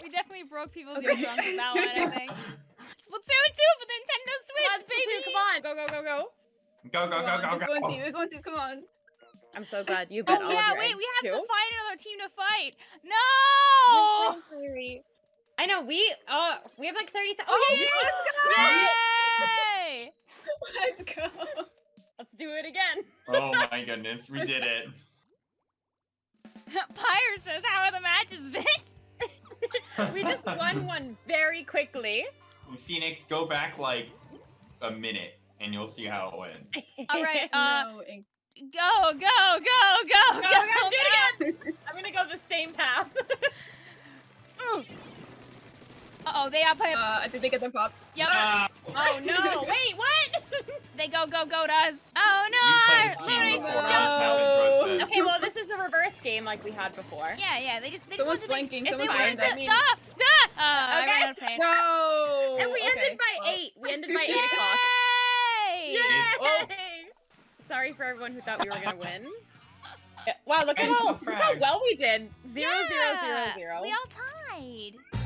Everyone ready? We definitely broke people's eardrums with that one, I think. Splatoon 2 for the Nintendo Come on, Switch, Splatoon, baby! Come on, go, go, go, go. Go, go, Come go, go, there's one team. There's one team. Come on. I'm so glad you bet Oh all yeah, of your wait, we have too. to find another team to fight. No! I know we uh we have like 30 seconds. Oh, oh, yeah, yeah, yeah. Let's go! Yay! Let's go. Let's do it again. Oh my goodness, we did it. Pyre says, "How are the matches been?" We just won one very quickly. Phoenix, go back like a minute and you'll see how it went. All right, uh, no, ink. go, go, go, go, Go, go, go, do it again. I'm gonna go the same path. Uh oh, they outplay. Uh, I think they get their pop. Yep, Ah, oh no! Wait, what? they go, go, go to us. Oh no! played this Literally game before. just- What's happened to us then? okay, well this is a reverse game like we had before. Yeah, yeah, they just they Someone's just wanted to blinking, Make, if they someone's wanted to blinking. stop. Ah! Uh, Okay. I ran out of pain. No. And we okay. ended by well, eight. We ended by eight o'clock. Yay! Yay! Sorry for everyone who thought we were gonna win. Yeah, Wow, look at Thanks how, for look how well we did. Zero, zero, zero, Yeah, zero. We all tied.